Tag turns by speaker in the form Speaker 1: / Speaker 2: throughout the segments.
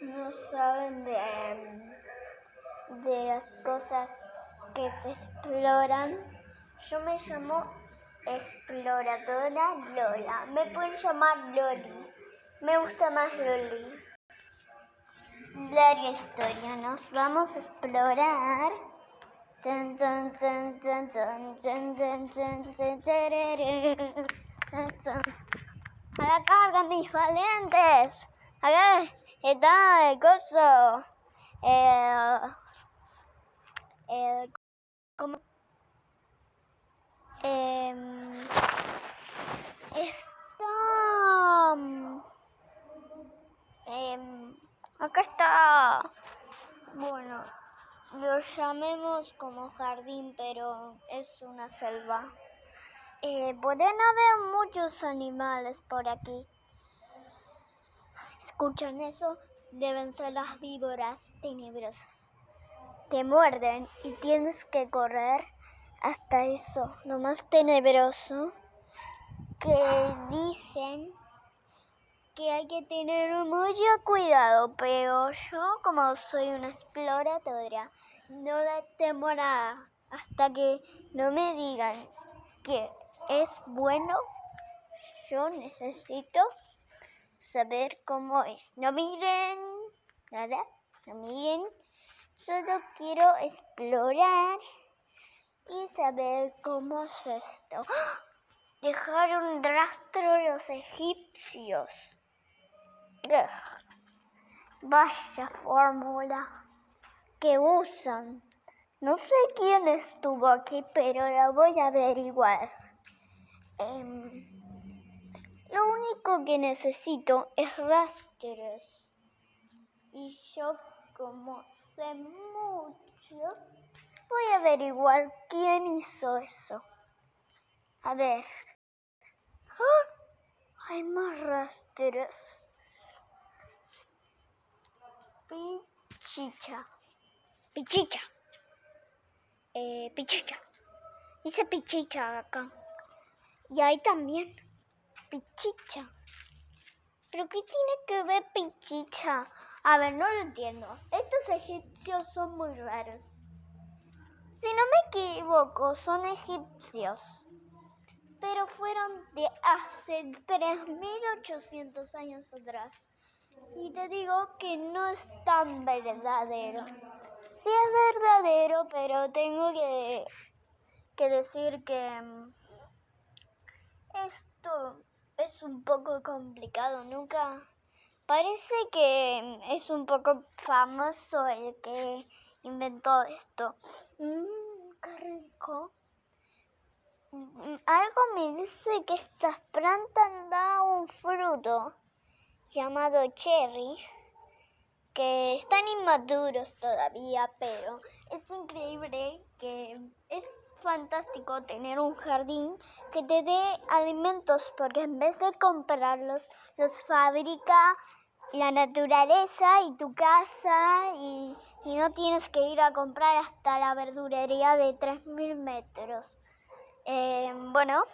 Speaker 1: no saben de, de las cosas que se exploran, yo me llamo Exploradora Lola. Me pueden llamar Loli. Me gusta más Loli. Larga historia, nos vamos a explorar. Acá cargan mis valientes. Acá está el coso. El, el, ¿cómo? Eh, está. Eh, acá está. Bueno, lo llamemos como jardín, pero es una selva. Eh, pueden haber muchos animales por aquí. ¿Escuchan eso? Deben ser las víboras tenebrosas. Te muerden y tienes que correr hasta eso, lo más tenebroso, que dicen que hay que tener mucho cuidado, pero yo como soy una exploradora, no le temo nada hasta que no me digan que es bueno, yo necesito saber cómo es. No miren nada, no miren, solo quiero explorar y saber cómo es esto. Dejar un rastro los egipcios. Vaya fórmula que usan. No sé quién estuvo aquí, pero la voy a averiguar. Em, lo único que necesito es rastros. Y yo como sé mucho, Voy a averiguar quién hizo eso. A ver. ¡Ah! Hay más rastros. Pichicha. Pichicha. Eh, pichicha. Dice pichicha acá. Y ahí también. Pichicha. ¿Pero qué tiene que ver pichicha? A ver, no lo entiendo. Estos egipcios son muy raros. Si no me equivoco, son egipcios, pero fueron de hace 3.800 años atrás. Y te digo que no es tan verdadero. Sí es verdadero, pero tengo que, que decir que mm, esto es un poco complicado. Nunca... Parece que es un poco famoso el que inventó esto. Mmm, qué rico. Mm, algo me dice que estas plantas dan un fruto llamado cherry, que están inmaduros todavía, pero es increíble que es fantástico tener un jardín que te dé alimentos porque en vez de comprarlos, los fabrica la naturaleza y tu casa y, no tienes que ir a comprar hasta la verdurería de 3.000 metros. Eh, bueno,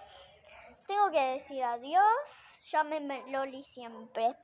Speaker 1: tengo que decir adiós. Llámeme Loli siempre.